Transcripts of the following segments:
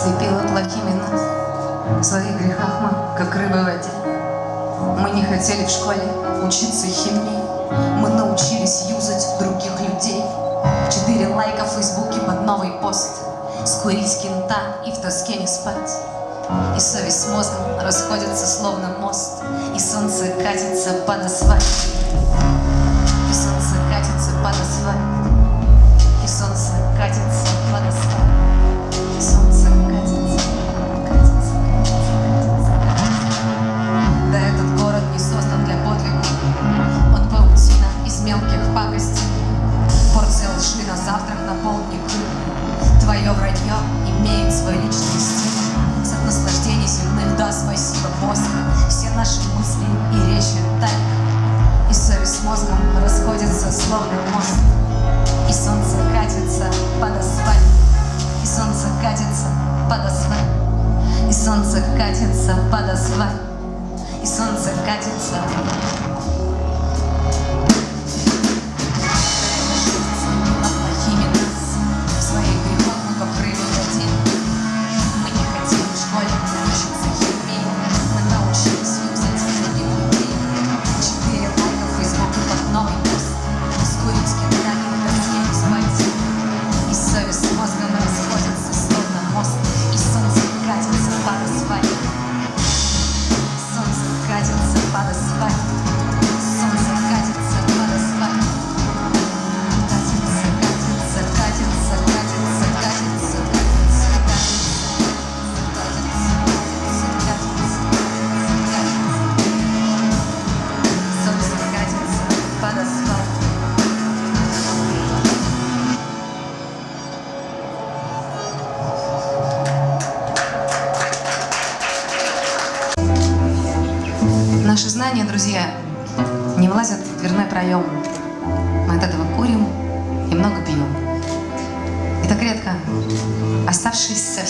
Ослепила плохими нас В своих грехах мы, как рыбы в воде Мы не хотели в школе учиться химии. Мы научились юзать других людей. Четыре лайка в фейсбуке под новый пост. Скурить кента и в тоске не спать. И совесть с мозгом расходятся словно мост. И солнце катится под асфальт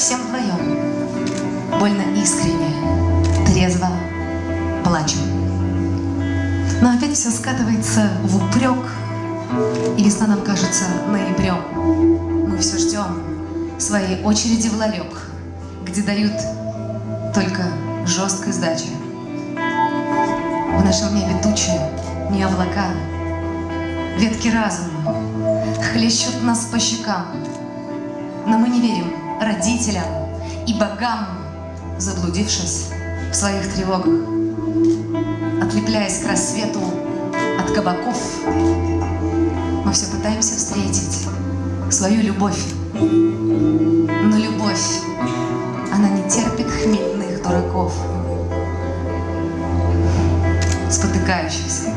совсем вдвоем, больно искренне, трезво плачем. Но опять все скатывается в упрек, и весна нам кажется ноябрем. Мы все ждем своей очереди в ларек, где дают только жесткой сдачи. В нашем небе тучи, не облака, Ветки разума хлещут нас по щекам. Но мы не верим родителям и богам, Заблудившись в своих тревогах. Отлепляясь к рассвету от кабаков, Мы все пытаемся встретить свою любовь. Но любовь, она не терпит хмельных дураков спотыкающихся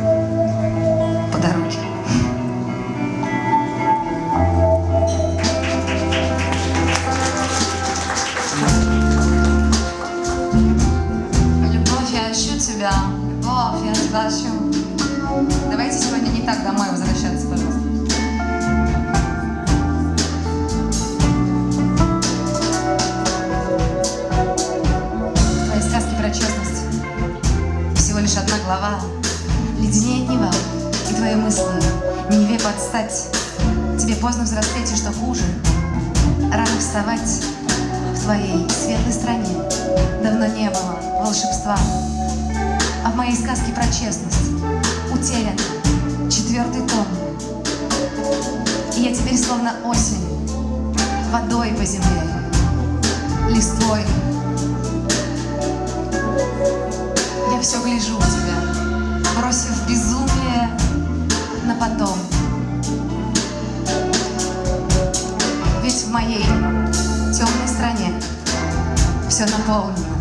в твоей светлой стране. Давно не было волшебства. А в моей сказке про честность Утерян четвертый том. И я теперь словно осень Водой по земле Листвой. Я все гляжу у тебя, бросив безумие на потом. Ведь в моей seu Napoleon. Tá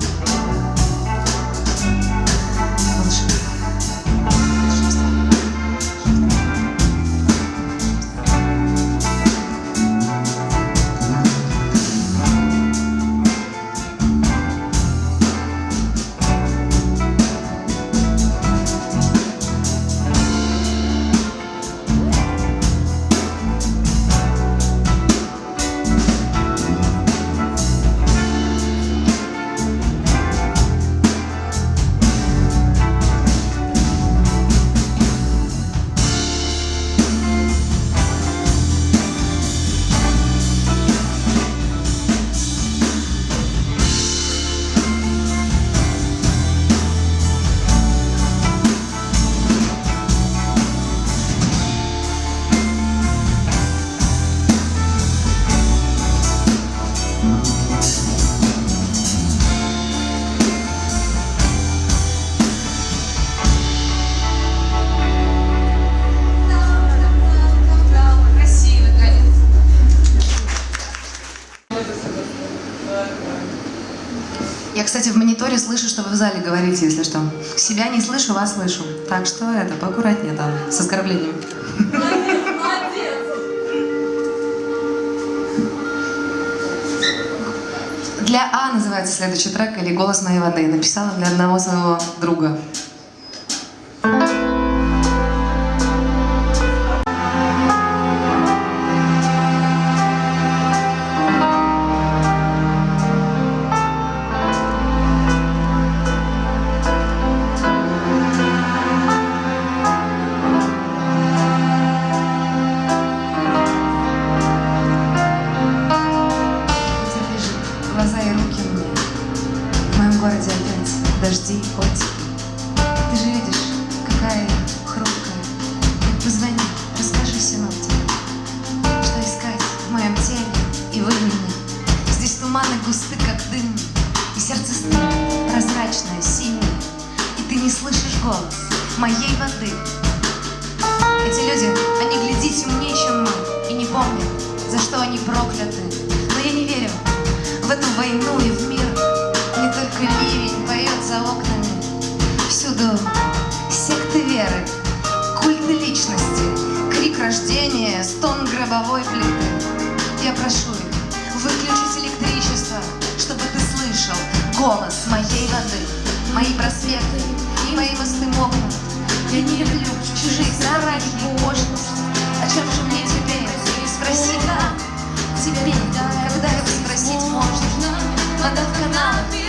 говорите, если что. Себя не слышу, вас слышу. Так что это, поаккуратнее там, с оскорблениями. Для А называется следующий трек или «Голос моей воды». Написала для одного своего друга. Городе опять дожди, хоть. Ты же видишь, какая я хрупкая. Позвони, расскажи синоптику Что искать в моем теле и в имени? Здесь туманы густы, как дым И сердце стынет, прозрачное, синее. И ты не слышишь голос моей воды. Эти люди, они глядите умнее, чем мы И не помнят, за что они прокляты. Но я не верю в эту войну и в мир Ливень поет за окнами. Всюду секты веры, культы личности Крик рождения, стон гробовой плиты. Я прошу их выключить электричество Чтобы ты слышал голос моей воды Мои просветы и мои мосты мокнут. Я не люблю чужие страхи и пошлость О чем же мне теперь спросить? Теперь, когда его спросить можно. Вода в каналах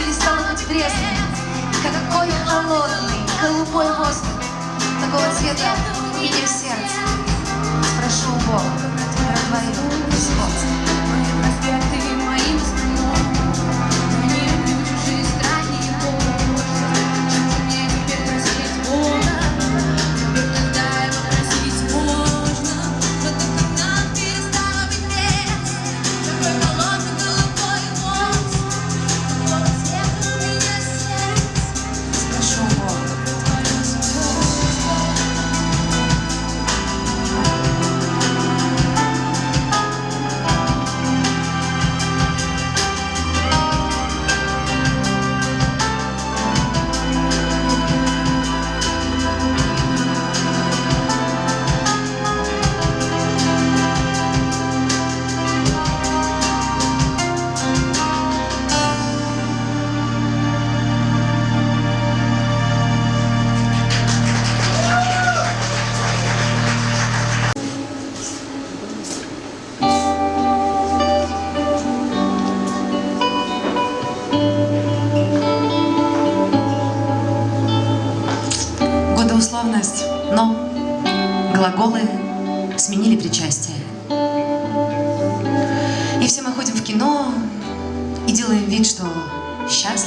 быть пресной Какой холодный, голубой воздух Такого цвета меня сердце Спрошу у Бога про твое сходство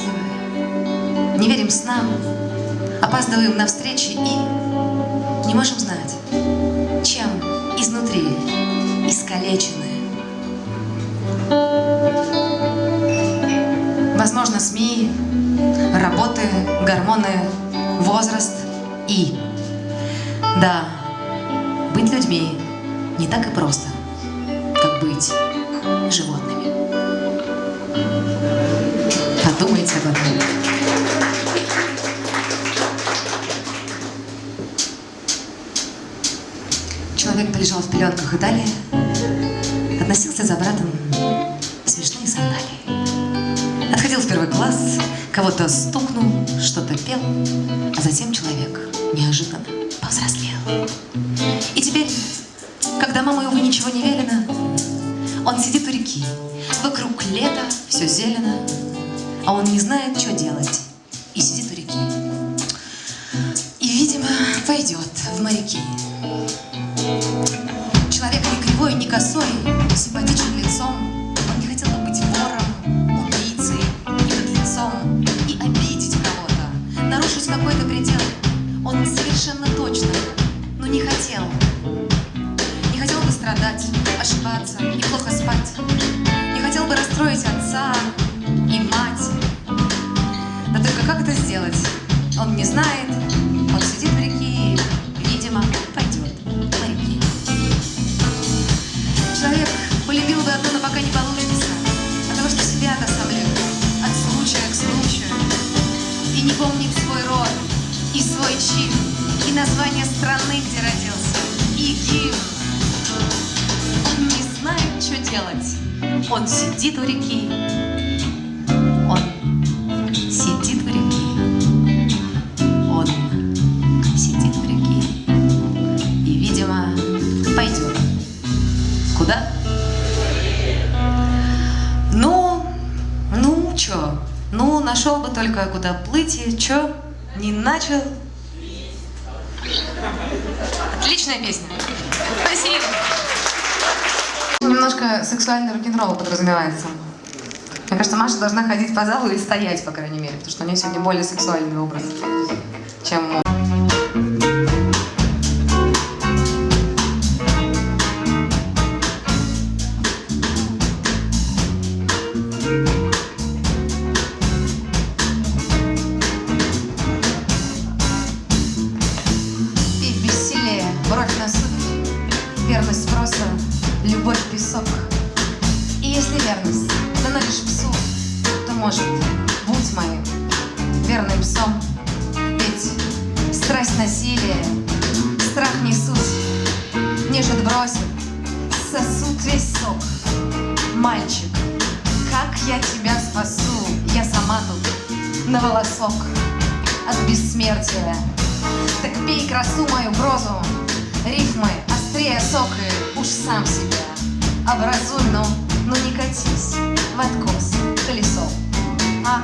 счастливы, не верим снам, опаздываем на встречи и не можем знать, чем изнутри искалечены. Возможно, СМИ, работы, гормоны, возраст и... Да, быть людьми не так и просто, как быть животными. Подумайте об этом. Человек полежал в пеленках и далее относился за братом смешные сандалии. Отходил в первый класс, кого-то стукнул, что-то пел, а затем человек неожиданно повзрослел. И теперь, когда маму его ничего не велено, он сидит у реки, вокруг лета, все зелено, а он не знает, что делать, и сидит у реки. И, видимо, пойдет в моряки. Человек не кривой, не косой, симпатичен лицом. Что делать. Он сидит у реки. Он сидит у реки. Он сидит в реке. И, видимо, пойдет. Куда? Ну, ну, чё? Ну, нашел бы только куда плыть и чё? Не начал. Отличная песня. Спасибо. Немножко сексуальный рок-н-ролл подразумевается. Мне кажется, Маша должна ходить по залу и стоять, по крайней мере, потому что у нее сегодня более сексуальный образ, чем сосуд весь сок. Мальчик, как я тебя спасу, я сама тут на волосок от бессмертия. Так пей красу мою прозу, рифмы острее сока, уж сам себя образуй, но, но не катись в откос колесом. А?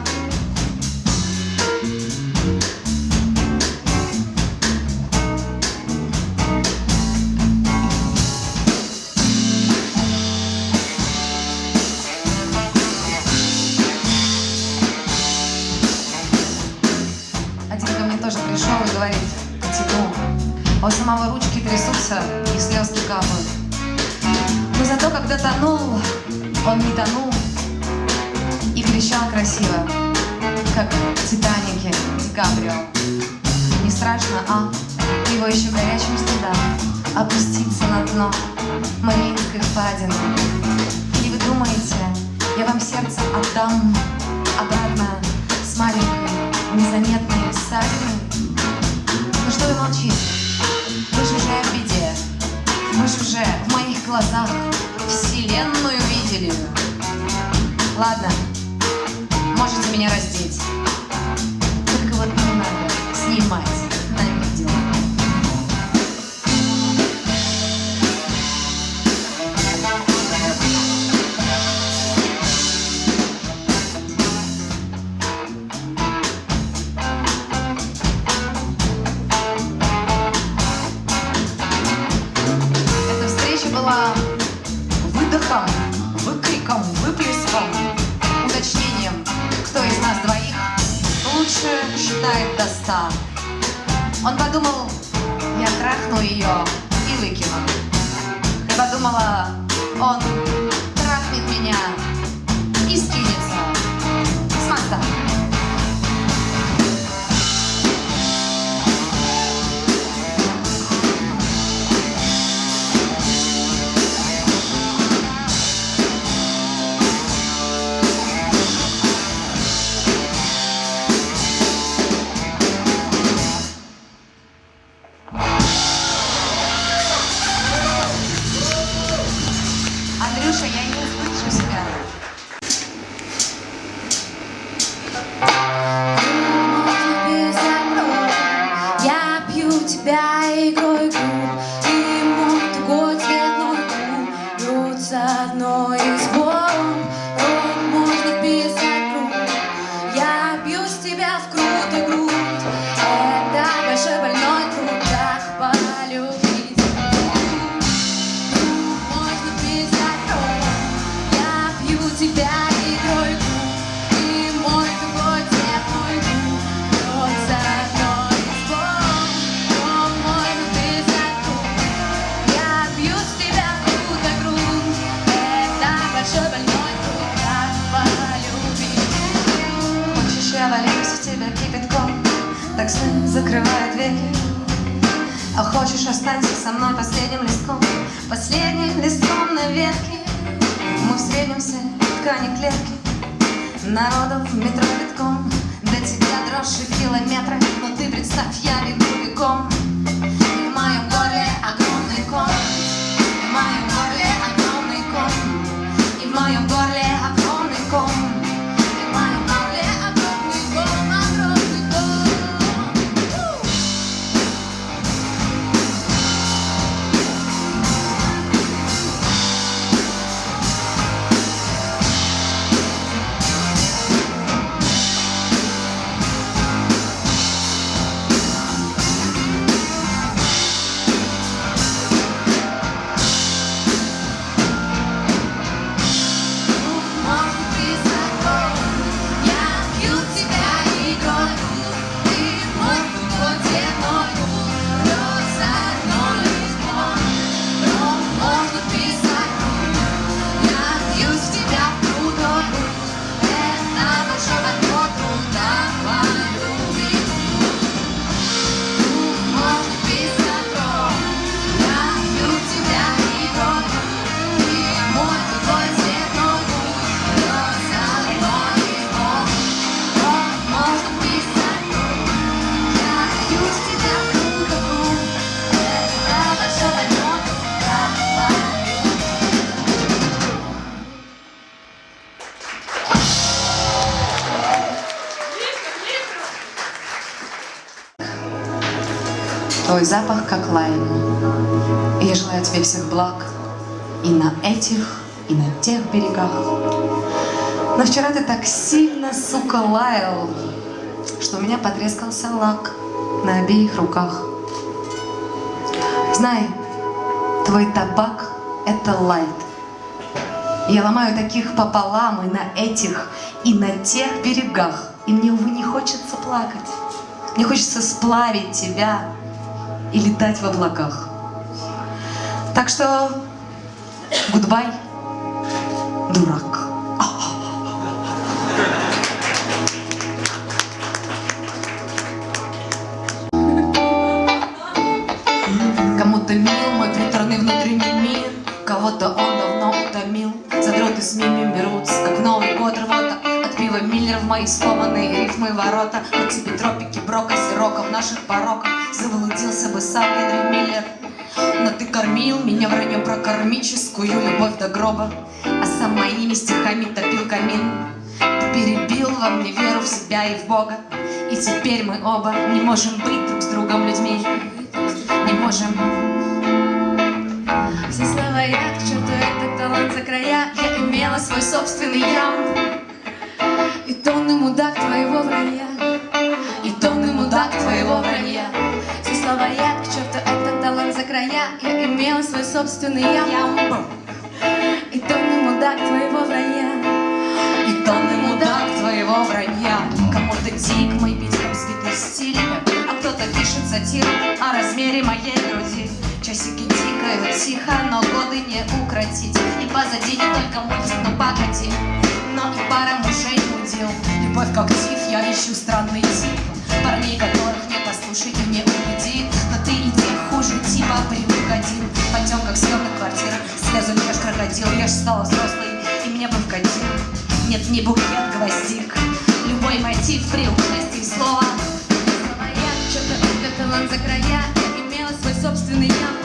Тоже пришел и говорит, тяну. А у самого ручки трясутся и слезки капают. Но зато, когда тонул, он не тонул и кричал красиво, как в Титанике Ди Каприо. Не страшно, а? Его еще горячим стыда опуститься на дно Мариинской впадины. И вы думаете, я вам сердце отдам обратно с маленькой незаметной ссадиной? Ну что вы молчите? Вы же уже в беде. Вы же уже в моих глазах вселенную видели. Ладно, можете меня раздеть. Считает до ста. Он подумал, я трахну ее и выкину. Я подумала, он трахнет меня и скинется Андрюша, я не услышу себя. Хочешь, останься со мной последним листком, последним листком на ветке. Мы встретимся в ткани клетки, народу в метро битком, До тебя дрожь и километры Но ты представь, я бегу бегом Твой запах как лайм. Я желаю тебе всех благ и на этих, и на тех берегах. Но вчера ты так сильно, сука, лаял, что у меня потрескался лак на обеих руках. Знай, твой табак — это лайт. Я ломаю таких пополам и на этих, и на тех берегах. И мне, увы, не хочется плакать. Мне хочется сплавить тебя и летать в облаках. Так что, гудбай, дурак. Кому-то мил мой приторный внутренний мир, Кого-то он давно утомил. Задроты с мими берутся, как Новый год рвота. От пива Миллер в мои сломанные рифмы ворота. На тебе в наших пороках. Заблудился бы сам Генри Миллер. Но ты кормил меня враньем про кармическую любовь до гроба. А сам моими стихами топил камин. Ты перебил во мне веру в себя и в Бога. И теперь мы оба не можем быть друг с другом людьми. Не можем. Все слова я, к черту этот талант за края Я имела свой собственный ям И тонны мудак твоего вранья И тонны мудак твоего вранья. Все слова я, к черту этот талант за края Я имела свой собственный Ям. И тонны мудак твоего вранья И тонны мудак твоего вранья. Кому-то дик мой сбитый стиль, а кто-то пишет сатиру о размере моей груди. Часики тикают тихо, но годы не укротить. И позади не только мультик, но погоди. Но и пара мужей удил. Любовь как тиф, я ищу странный тип. Парней, которых не послушай, ты мне убеди. Но ты иди хуже типа привык один. Пойдем как съемная квартира. Слезу ешь крокодил, я ж стала взрослой, и мне бы вкатил. Нет, не букет гвоздик. Любой мотив при участии слова. Слова я, этот талант за края Я имела свой собственный ям